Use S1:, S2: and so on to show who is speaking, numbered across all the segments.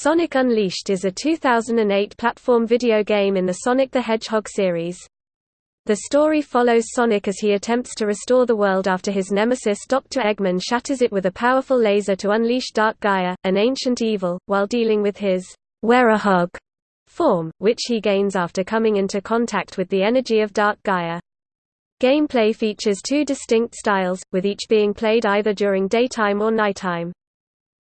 S1: Sonic Unleashed is a 2008 platform video game in the Sonic the Hedgehog series. The story follows Sonic as he attempts to restore the world after his nemesis Dr. Eggman shatters it with a powerful laser to unleash Dark Gaia, an ancient evil, while dealing with his Werehog form, which he gains after coming into contact with the energy of Dark Gaia. Gameplay features two distinct styles, with each being played either during daytime or nighttime.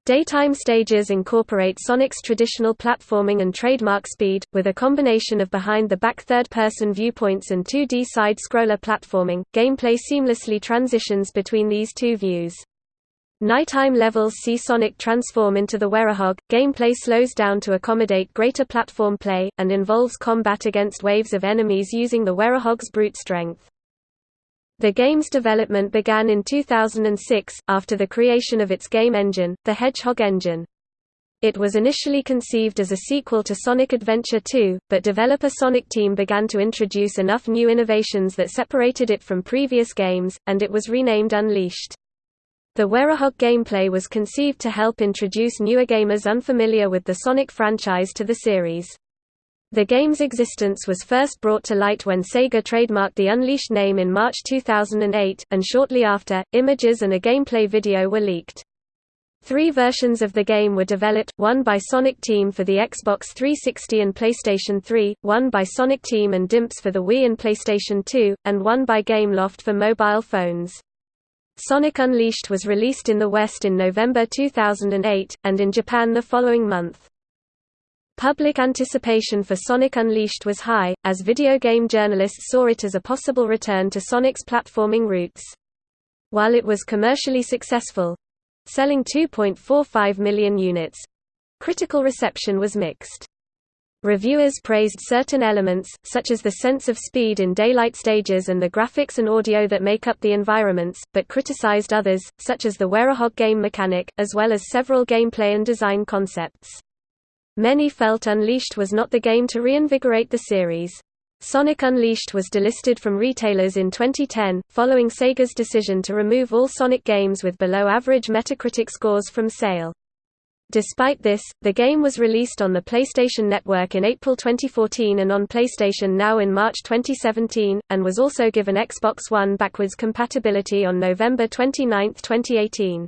S1: Daytime stages incorporate Sonic's traditional platforming and trademark speed, with a combination of behind-the-back third-person viewpoints and 2D side-scroller platforming. Gameplay seamlessly transitions between these two views. Nighttime levels see Sonic transform into the Werehog, gameplay slows down to accommodate greater platform play, and involves combat against waves of enemies using the Werehog's brute strength. The game's development began in 2006, after the creation of its game engine, the Hedgehog Engine. It was initially conceived as a sequel to Sonic Adventure 2, but developer Sonic Team began to introduce enough new innovations that separated it from previous games, and it was renamed Unleashed. The Werehog gameplay was conceived to help introduce newer gamers unfamiliar with the Sonic franchise to the series. The game's existence was first brought to light when Sega trademarked the Unleashed name in March 2008, and shortly after, images and a gameplay video were leaked. Three versions of the game were developed, one by Sonic Team for the Xbox 360 and PlayStation 3, one by Sonic Team and Dimps for the Wii and PlayStation 2, and one by Gameloft for mobile phones. Sonic Unleashed was released in the West in November 2008, and in Japan the following month. Public anticipation for Sonic Unleashed was high, as video game journalists saw it as a possible return to Sonic's platforming roots. While it was commercially successful—selling 2.45 million units—critical reception was mixed. Reviewers praised certain elements, such as the sense of speed in daylight stages and the graphics and audio that make up the environments, but criticized others, such as the Werehog game mechanic, as well as several gameplay and design concepts. Many felt Unleashed was not the game to reinvigorate the series. Sonic Unleashed was delisted from retailers in 2010, following Sega's decision to remove all Sonic games with below-average Metacritic scores from sale. Despite this, the game was released on the PlayStation Network in April 2014 and on PlayStation Now in March 2017, and was also given Xbox One backwards compatibility on November 29, 2018.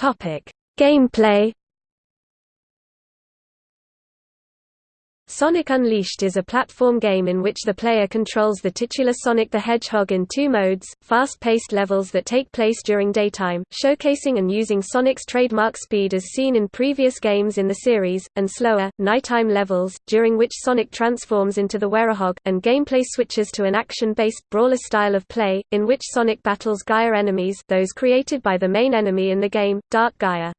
S1: Topic: Gameplay Sonic Unleashed is a platform game in which the player controls the titular Sonic the Hedgehog in two modes, fast-paced levels that take place during daytime, showcasing and using Sonic's trademark speed as seen in previous games in the series, and slower, nighttime levels, during which Sonic transforms into the Werehog, and gameplay switches to an action-based, brawler style of play, in which Sonic battles Gaia enemies those created by the main enemy in the game, Dark Gaia.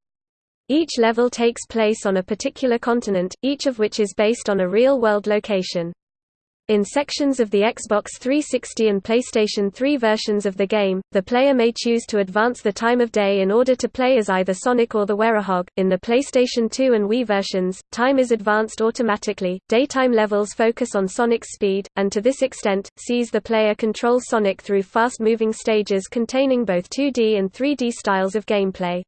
S1: Each level takes place on a particular continent, each of which is based on a real-world location. In sections of the Xbox 360 and PlayStation 3 versions of the game, the player may choose to advance the time of day in order to play as either Sonic or the Werehog. In the PlayStation 2 and Wii versions, time is advanced automatically. Daytime levels focus on Sonic's speed, and to this extent, sees the player control Sonic through fast-moving stages containing both 2D and 3D styles of gameplay.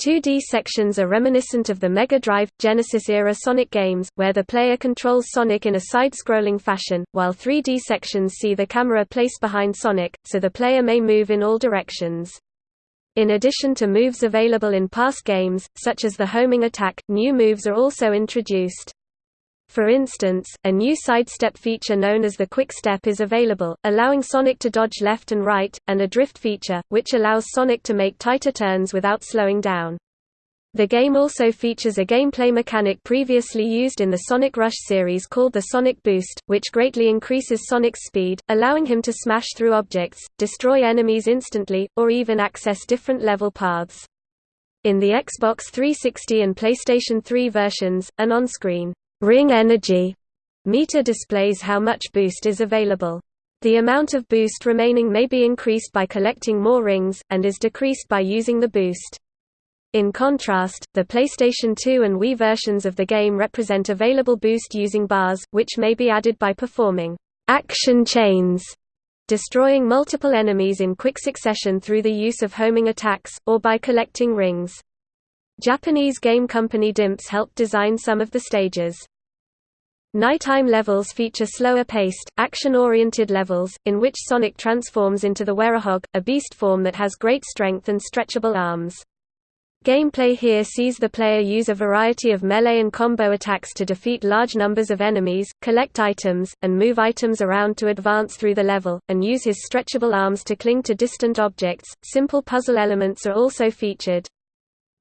S1: 2D sections are reminiscent of the Mega Drive, Genesis-era Sonic games, where the player controls Sonic in a side-scrolling fashion, while 3D sections see the camera placed behind Sonic, so the player may move in all directions. In addition to moves available in past games, such as the homing attack, new moves are also introduced. For instance, a new sidestep feature known as the Quick Step is available, allowing Sonic to dodge left and right, and a drift feature, which allows Sonic to make tighter turns without slowing down. The game also features a gameplay mechanic previously used in the Sonic Rush series called the Sonic Boost, which greatly increases Sonic's speed, allowing him to smash through objects, destroy enemies instantly, or even access different level paths. In the Xbox 360 and PlayStation 3 versions, an on-screen ring energy meter displays how much boost is available. The amount of boost remaining may be increased by collecting more rings, and is decreased by using the boost. In contrast, the PlayStation 2 and Wii versions of the game represent available boost using bars, which may be added by performing action chains destroying multiple enemies in quick succession through the use of homing attacks, or by collecting rings. Japanese game company Dimps helped design some of the stages. Nighttime levels feature slower-paced, action-oriented levels, in which Sonic transforms into the Werehog, a beast form that has great strength and stretchable arms. Gameplay here sees the player use a variety of melee and combo attacks to defeat large numbers of enemies, collect items, and move items around to advance through the level, and use his stretchable arms to cling to distant objects. Simple puzzle elements are also featured.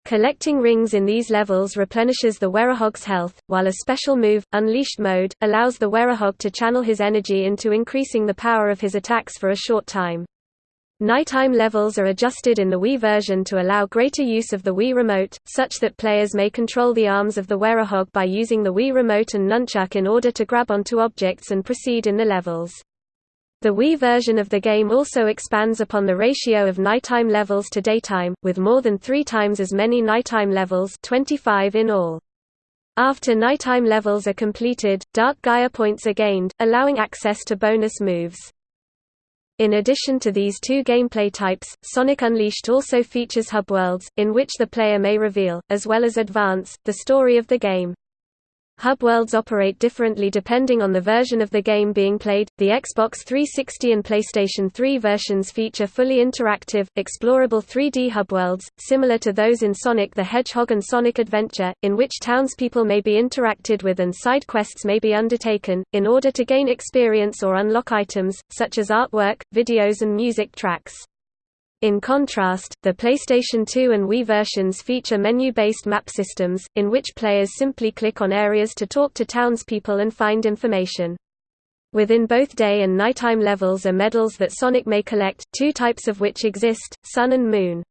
S1: Collecting rings in these levels replenishes the Werehog's health, while a special move, Unleashed Mode, allows the Werehog to channel his energy into increasing the power of his attacks for a short time. Nighttime levels are adjusted in the Wii version to allow greater use of the Wii Remote, such that players may control the arms of the Werehog by using the Wii Remote and Nunchuk in order to grab onto objects and proceed in the levels. The Wii version of the game also expands upon the ratio of nighttime levels to daytime, with more than three times as many nighttime levels 25 in all. After nighttime levels are completed, Dark Gaia points are gained, allowing access to bonus moves. In addition to these two gameplay types, Sonic Unleashed also features hub worlds, in which the player may reveal, as well as advance, the story of the game. Hub worlds operate differently depending on the version of the game being played. The Xbox 360 and PlayStation 3 versions feature fully interactive, explorable 3D hub worlds, similar to those in Sonic the Hedgehog and Sonic Adventure, in which townspeople may be interacted with and side quests may be undertaken, in order to gain experience or unlock items, such as artwork, videos and music tracks. In contrast, the PlayStation 2 and Wii versions feature menu-based map systems, in which players simply click on areas to talk to townspeople and find information. Within both day and nighttime levels are medals that Sonic may collect, two types of which exist, Sun and Moon.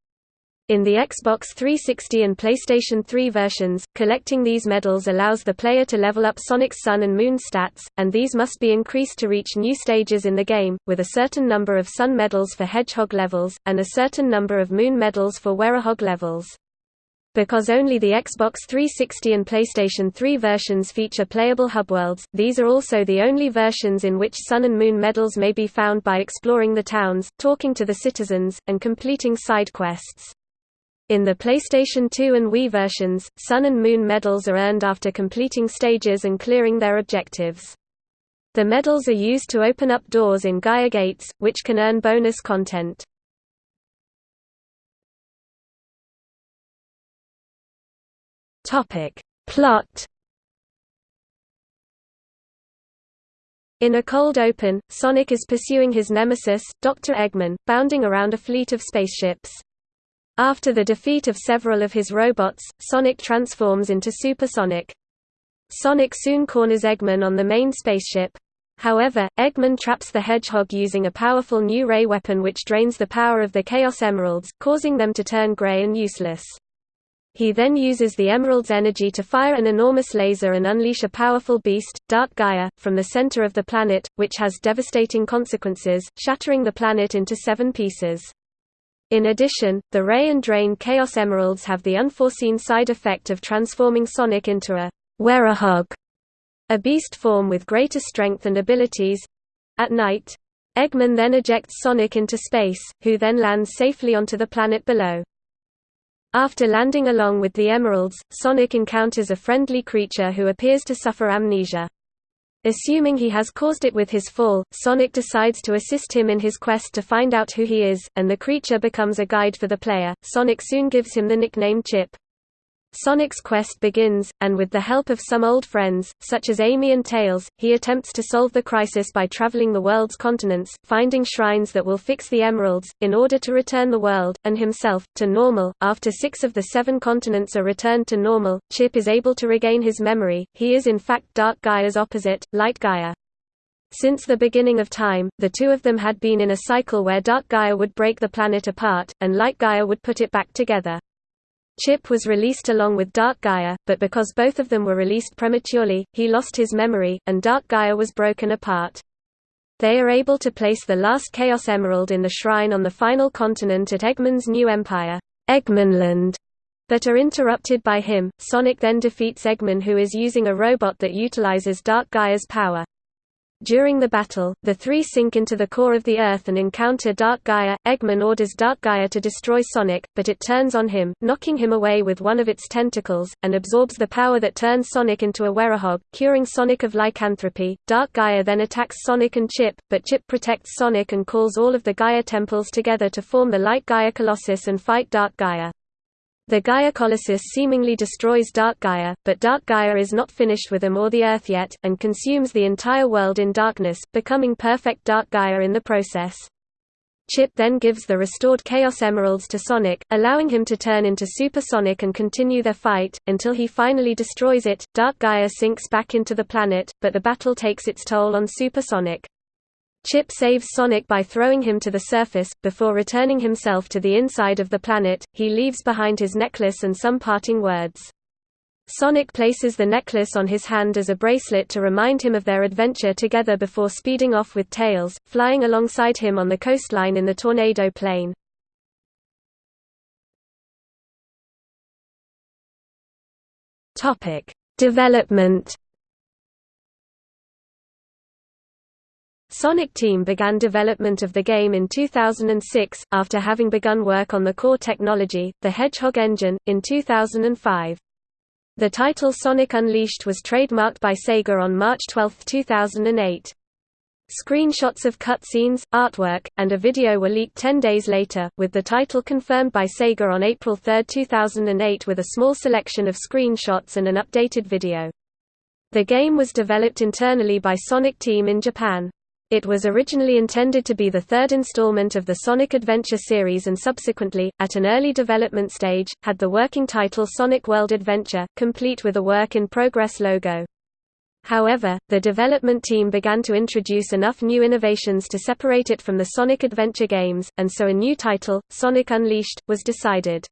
S1: In the Xbox 360 and PlayStation 3 versions, collecting these medals allows the player to level up Sonic's Sun and Moon stats, and these must be increased to reach new stages in the game, with a certain number of Sun medals for Hedgehog levels, and a certain number of Moon medals for Werehog levels. Because only the Xbox 360 and PlayStation 3 versions feature playable hub worlds, these are also the only versions in which Sun and Moon medals may be found by exploring the towns, talking to the citizens, and completing side quests. In the PlayStation 2 and Wii versions, Sun and Moon medals are earned after completing stages and clearing their objectives. The medals are used to open up doors in Gaia Gates, which can earn bonus content. Plot In a cold open, Sonic is pursuing his nemesis, Dr. Eggman, bounding around a fleet of spaceships. After the defeat of several of his robots, Sonic transforms into Super Sonic. Sonic soon corners Eggman on the main spaceship. However, Eggman traps the Hedgehog using a powerful new ray weapon which drains the power of the Chaos Emeralds, causing them to turn gray and useless. He then uses the Emerald's energy to fire an enormous laser and unleash a powerful beast, Dark Gaia, from the center of the planet, which has devastating consequences, shattering the planet into seven pieces. In addition, the Ray and Drain Chaos Emeralds have the unforeseen side effect of transforming Sonic into a Werehog, a beast form with greater strength and abilities. At night, Eggman then ejects Sonic into space, who then lands safely onto the planet below. After landing along with the Emeralds, Sonic encounters a friendly creature who appears to suffer amnesia. Assuming he has caused it with his fall, Sonic decides to assist him in his quest to find out who he is, and the creature becomes a guide for the player. Sonic soon gives him the nickname Chip. Sonic's quest begins, and with the help of some old friends, such as Amy and Tails, he attempts to solve the crisis by traveling the world's continents, finding shrines that will fix the emeralds, in order to return the world, and himself, to normal. After six of the seven continents are returned to normal, Chip is able to regain his memory, he is in fact Dark Gaia's opposite, Light Gaia. Since the beginning of time, the two of them had been in a cycle where Dark Gaia would break the planet apart, and Light Gaia would put it back together. Chip was released along with Dark Gaia, but because both of them were released prematurely, he lost his memory, and Dark Gaia was broken apart. They are able to place the last Chaos Emerald in the shrine on the final continent at Eggman's new empire, Eggmanland, but are interrupted by him. Sonic then defeats Eggman who is using a robot that utilizes Dark Gaia's power. During the battle, the three sink into the core of the Earth and encounter Dark Gaia. Eggman orders Dark Gaia to destroy Sonic, but it turns on him, knocking him away with one of its tentacles, and absorbs the power that turns Sonic into a werehog, curing Sonic of lycanthropy. Dark Gaia then attacks Sonic and Chip, but Chip protects Sonic and calls all of the Gaia temples together to form the Light Gaia Colossus and fight Dark Gaia. The Gaia Colossus seemingly destroys Dark Gaia, but Dark Gaia is not finished with him or the Earth yet, and consumes the entire world in darkness, becoming perfect Dark Gaia in the process. Chip then gives the restored Chaos Emeralds to Sonic, allowing him to turn into Super Sonic and continue their fight, until he finally destroys it. Dark Gaia sinks back into the planet, but the battle takes its toll on Super Sonic. Chip saves Sonic by throwing him to the surface, before returning himself to the inside of the planet. He leaves behind his necklace and some parting words. Sonic places the necklace on his hand as a bracelet to remind him of their adventure together before speeding off with Tails, flying alongside him on the coastline in the Tornado Plane. Development Sonic Team began development of the game in 2006, after having begun work on the core technology, the Hedgehog engine, in 2005. The title Sonic Unleashed was trademarked by Sega on March 12, 2008. Screenshots of cutscenes, artwork, and a video were leaked 10 days later, with the title confirmed by Sega on April 3, 2008 with a small selection of screenshots and an updated video. The game was developed internally by Sonic Team in Japan. It was originally intended to be the third installment of the Sonic Adventure series and subsequently, at an early development stage, had the working title Sonic World Adventure, complete with a work-in-progress logo. However, the development team began to introduce enough new innovations to separate it from the Sonic Adventure games, and so a new title, Sonic Unleashed, was decided.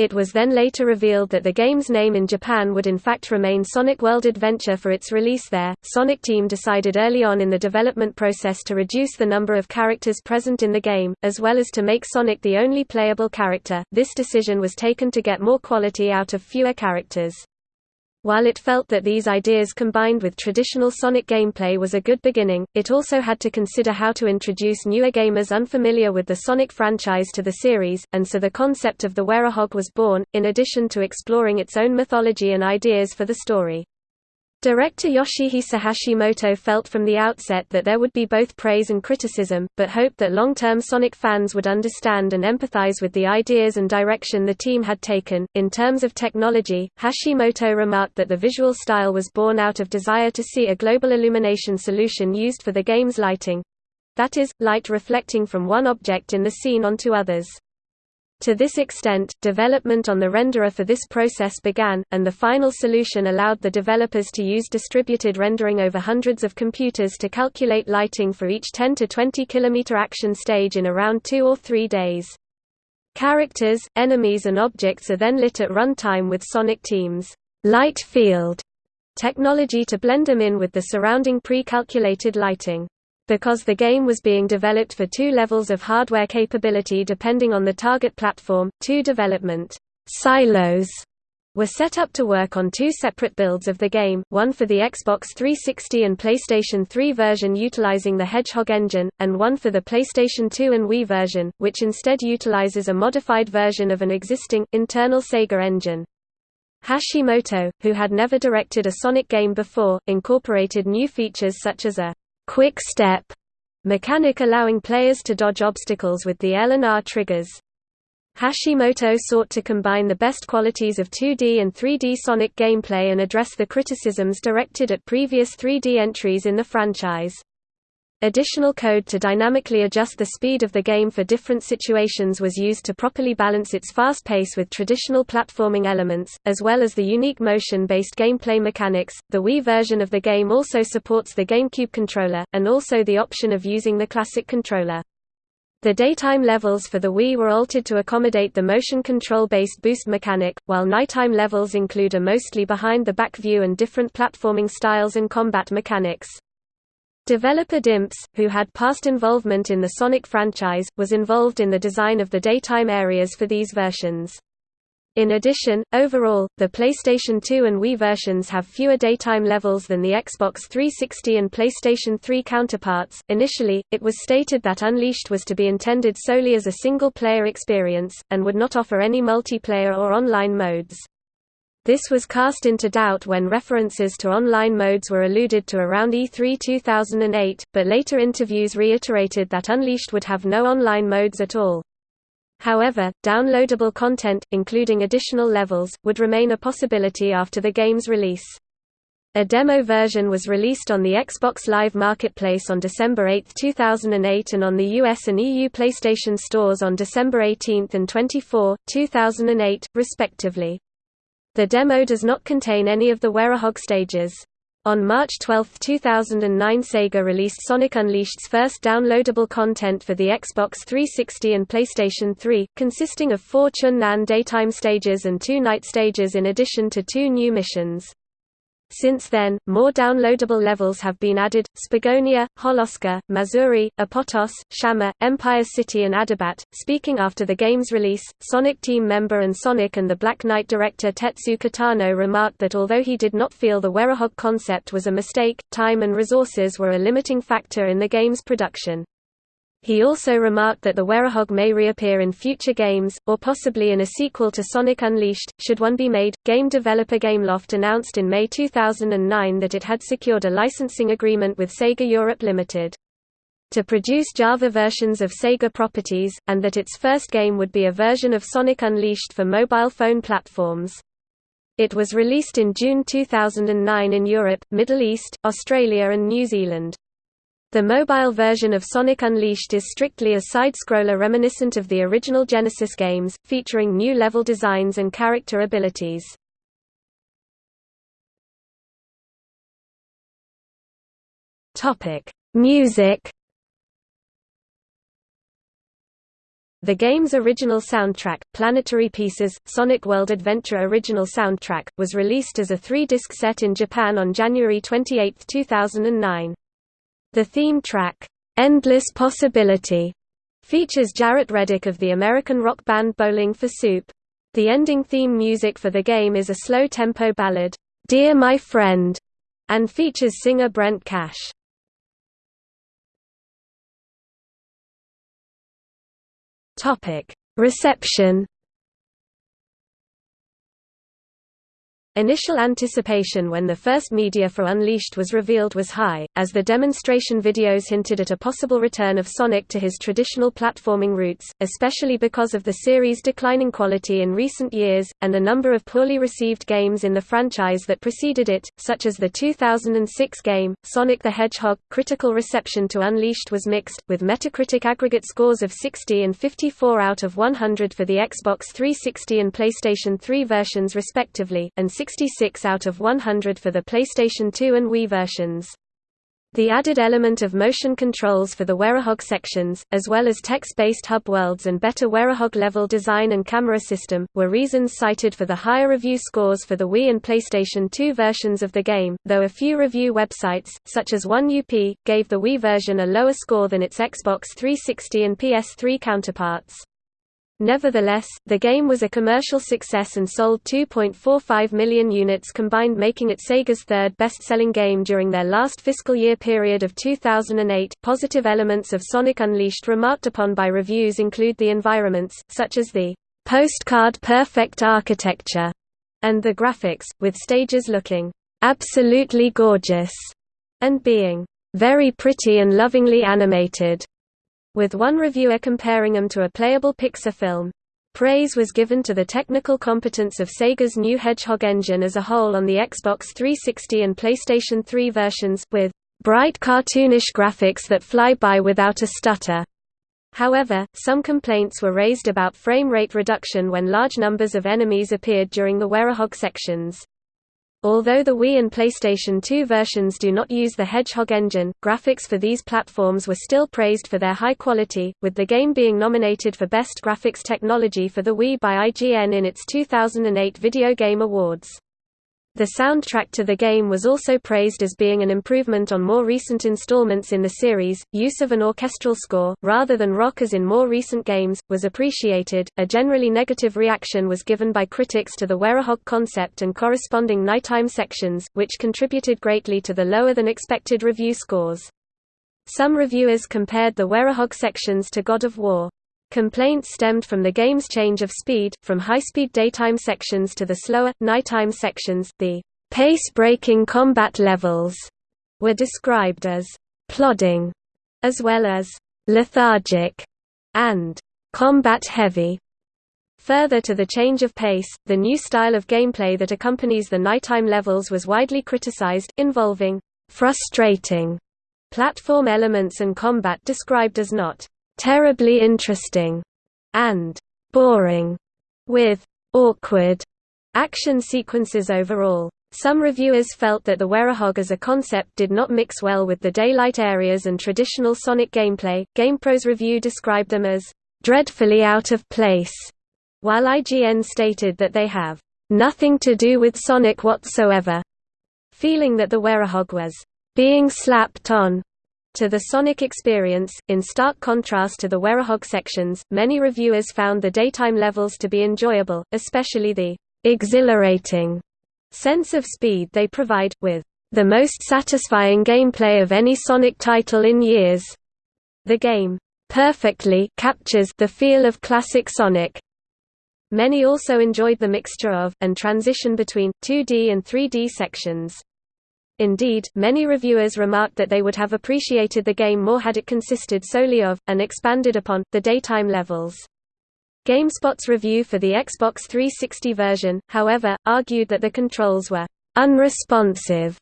S1: It was then later revealed that the game's name in Japan would in fact remain Sonic World Adventure for its release there. Sonic Team decided early on in the development process to reduce the number of characters present in the game, as well as to make Sonic the only playable character. This decision was taken to get more quality out of fewer characters. While it felt that these ideas combined with traditional Sonic gameplay was a good beginning, it also had to consider how to introduce newer gamers unfamiliar with the Sonic franchise to the series, and so the concept of the Werehog was born, in addition to exploring its own mythology and ideas for the story. Director Yoshihisa Hashimoto felt from the outset that there would be both praise and criticism, but hoped that long-term Sonic fans would understand and empathize with the ideas and direction the team had taken. In terms of technology, Hashimoto remarked that the visual style was born out of desire to see a global illumination solution used for the game's lighting that is, light reflecting from one object in the scene onto others. To this extent, development on the renderer for this process began, and the final solution allowed the developers to use distributed rendering over hundreds of computers to calculate lighting for each 10 to 20 km action stage in around two or three days. Characters, enemies and objects are then lit at runtime with Sonic Team's light field technology to blend them in with the surrounding pre-calculated lighting. Because the game was being developed for two levels of hardware capability depending on the target platform, two development silos were set up to work on two separate builds of the game, one for the Xbox 360 and PlayStation 3 version utilizing the Hedgehog engine, and one for the PlayStation 2 and Wii version, which instead utilizes a modified version of an existing, internal Sega engine. Hashimoto, who had never directed a Sonic game before, incorporated new features such as a quick step mechanic allowing players to dodge obstacles with the L and R triggers. Hashimoto sought to combine the best qualities of 2D and 3D Sonic gameplay and address the criticisms directed at previous 3D entries in the franchise. Additional code to dynamically adjust the speed of the game for different situations was used to properly balance its fast pace with traditional platforming elements, as well as the unique motion-based gameplay mechanics. The Wii version of the game also supports the GameCube controller, and also the option of using the classic controller. The daytime levels for the Wii were altered to accommodate the motion control-based boost mechanic, while nighttime levels include a mostly behind-the-back view and different platforming styles and combat mechanics. Developer Dimps, who had past involvement in the Sonic franchise, was involved in the design of the daytime areas for these versions. In addition, overall, the PlayStation 2 and Wii versions have fewer daytime levels than the Xbox 360 and PlayStation 3 counterparts. Initially, it was stated that Unleashed was to be intended solely as a single player experience, and would not offer any multiplayer or online modes. This was cast into doubt when references to online modes were alluded to around E3 2008, but later interviews reiterated that Unleashed would have no online modes at all. However, downloadable content, including additional levels, would remain a possibility after the game's release. A demo version was released on the Xbox Live Marketplace on December 8, 2008 and on the US and EU PlayStation stores on December 18 and 24, 2008, respectively. The demo does not contain any of the Werehog stages. On March 12, 2009 Sega released Sonic Unleashed's first downloadable content for the Xbox 360 and PlayStation 3, consisting of four Chun-Nan daytime stages and two night stages in addition to two new missions. Since then, more downloadable levels have been added, Spagonia, Holoska, Mazuri, Apotos, Shama, Empire City and Adabat. Speaking after the game's release, Sonic team member and Sonic and the Black Knight director Tetsu Katano remarked that although he did not feel the Werehog concept was a mistake, time and resources were a limiting factor in the game's production. He also remarked that the Werehog may reappear in future games, or possibly in a sequel to Sonic Unleashed, should one be made. Game developer Gameloft announced in May 2009 that it had secured a licensing agreement with Sega Europe Limited to produce Java versions of Sega properties, and that its first game would be a version of Sonic Unleashed for mobile phone platforms. It was released in June 2009 in Europe, Middle East, Australia and New Zealand. The mobile version of Sonic Unleashed is strictly a side-scroller reminiscent of the original Genesis games, featuring new level designs and character abilities. Music The game's original soundtrack, Planetary Pieces, Sonic World Adventure Original Soundtrack, was released as a three-disc set in Japan on January 28, 2009. The theme track, "'Endless Possibility' features Jaret Reddick of the American rock band Bowling for Soup. The ending theme music for the game is a slow-tempo ballad, "'Dear My Friend' and features singer Brent Cash. Reception Initial anticipation when the first media for Unleashed was revealed was high, as the demonstration videos hinted at a possible return of Sonic to his traditional platforming roots, especially because of the series' declining quality in recent years, and a number of poorly received games in the franchise that preceded it, such as the 2006 game, Sonic the Hedgehog. Critical reception to Unleashed was mixed, with Metacritic aggregate scores of 60 and 54 out of 100 for the Xbox 360 and PlayStation 3 versions respectively, and 66 out of 100 for the PlayStation 2 and Wii versions. The added element of motion controls for the Werehog sections, as well as text-based hub worlds and better Werehog level design and camera system, were reasons cited for the higher review scores for the Wii and PlayStation 2 versions of the game, though a few review websites, such as 1UP, gave the Wii version a lower score than its Xbox 360 and PS3 counterparts. Nevertheless, the game was a commercial success and sold 2.45 million units combined making it Sega's third best-selling game during their last fiscal year period of 2008. Positive elements of Sonic Unleashed remarked upon by reviews include the environments, such as the postcard perfect architecture and the graphics, with stages looking absolutely gorgeous and being very pretty and lovingly animated with one reviewer comparing them to a playable Pixar film. Praise was given to the technical competence of Sega's new Hedgehog engine as a whole on the Xbox 360 and PlayStation 3 versions, with bright cartoonish graphics that fly by without a stutter. However, some complaints were raised about frame rate reduction when large numbers of enemies appeared during the Werehog sections. Although the Wii and PlayStation 2 versions do not use the Hedgehog engine, graphics for these platforms were still praised for their high quality, with the game being nominated for Best Graphics Technology for the Wii by IGN in its 2008 Video Game Awards. The soundtrack to the game was also praised as being an improvement on more recent installments in the series. Use of an orchestral score, rather than rock as in more recent games, was appreciated. A generally negative reaction was given by critics to the Werehog concept and corresponding nighttime sections, which contributed greatly to the lower than expected review scores. Some reviewers compared the Werehog sections to God of War. Complaints stemmed from the game's change of speed, from high-speed daytime sections to the slower, nighttime sections. The pace-breaking combat levels were described as plodding, as well as lethargic and combat-heavy. Further to the change of pace, the new style of gameplay that accompanies the nighttime levels was widely criticized, involving frustrating platform elements and combat described as not terribly interesting and boring, with awkward action sequences overall. Some reviewers felt that the Werehog as a concept did not mix well with the daylight areas and traditional Sonic gameplay. GamePro's review described them as dreadfully out of place, while IGN stated that they have nothing to do with Sonic whatsoever, feeling that the Werehog was being slapped on to the Sonic experience, in stark contrast to the Werehog sections, many reviewers found the daytime levels to be enjoyable, especially the exhilarating sense of speed they provide, with the most satisfying gameplay of any Sonic title in years. The game perfectly captures the feel of classic Sonic. Many also enjoyed the mixture of, and transition between, 2D and 3D sections. Indeed, many reviewers remarked that they would have appreciated the game more had it consisted solely of, and expanded upon, the daytime levels. GameSpot's review for the Xbox 360 version, however, argued that the controls were unresponsive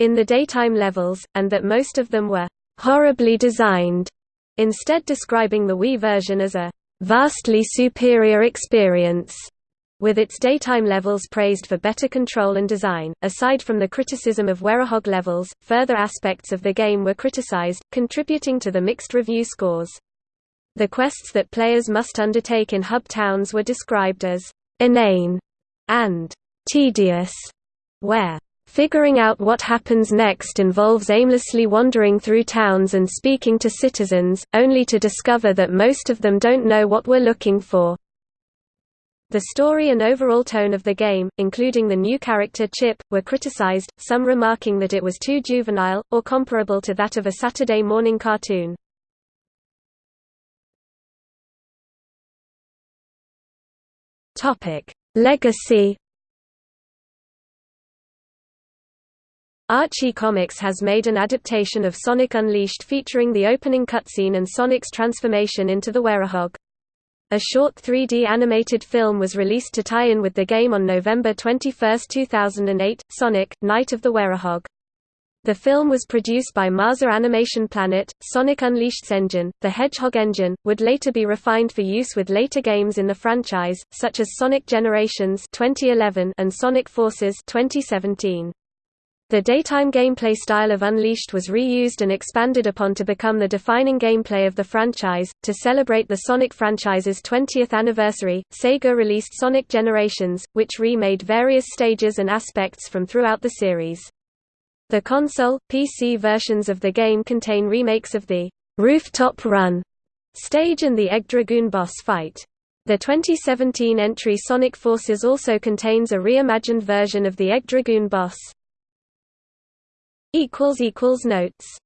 S1: in the daytime levels, and that most of them were horribly designed, instead describing the Wii version as a vastly superior experience with its daytime levels praised for better control and design. Aside from the criticism of Werehog levels, further aspects of the game were criticized, contributing to the mixed review scores. The quests that players must undertake in hub towns were described as inane and tedious, where Figuring out what happens next involves aimlessly wandering through towns and speaking to citizens, only to discover that most of them don't know what we're looking for. The story and overall tone of the game, including the new character Chip, were criticized, some remarking that it was too juvenile, or comparable to that of a Saturday morning cartoon. Legacy Archie Comics has made an adaptation of Sonic Unleashed featuring the opening cutscene and Sonic's transformation into the Werehog. A short 3D animated film was released to tie in with the game on November 21, 2008, Sonic, Night of the Werehog. The film was produced by Marza Animation Planet. Sonic Unleashed's engine, the Hedgehog engine, would later be refined for use with later games in the franchise, such as Sonic Generations 2011 and Sonic Forces 2017. The daytime gameplay style of Unleashed was reused and expanded upon to become the defining gameplay of the franchise. To celebrate the Sonic franchise's 20th anniversary, Sega released Sonic Generations, which remade various stages and aspects from throughout the series. The console, PC versions of the game contain remakes of the Rooftop Run stage and the Egg Dragoon boss fight. The 2017 entry Sonic Forces also contains a reimagined version of the Egg Dragoon boss. Notes